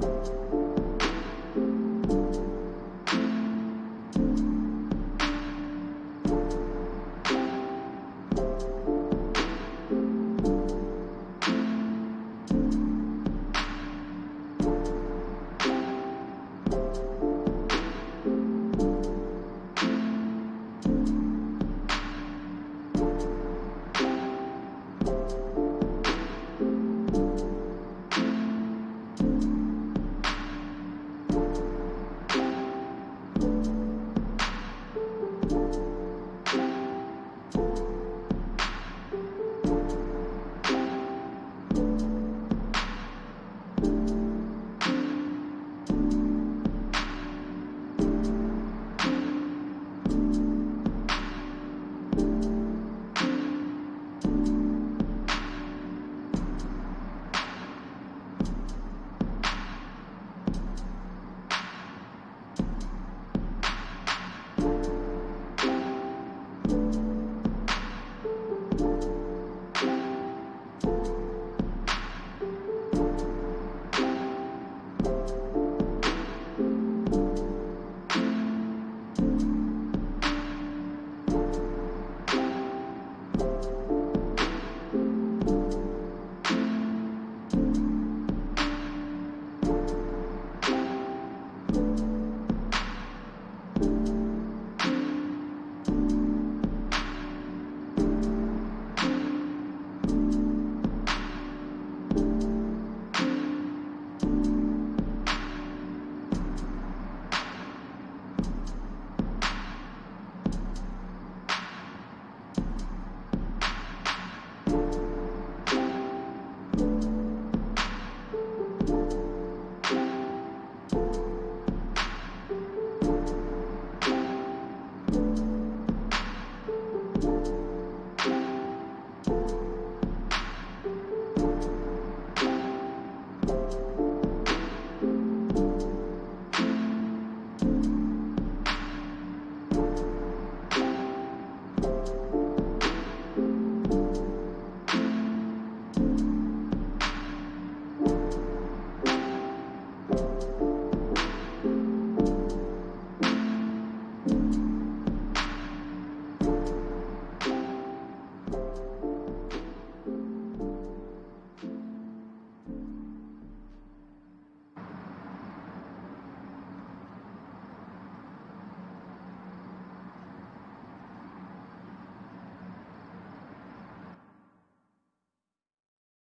Bye. you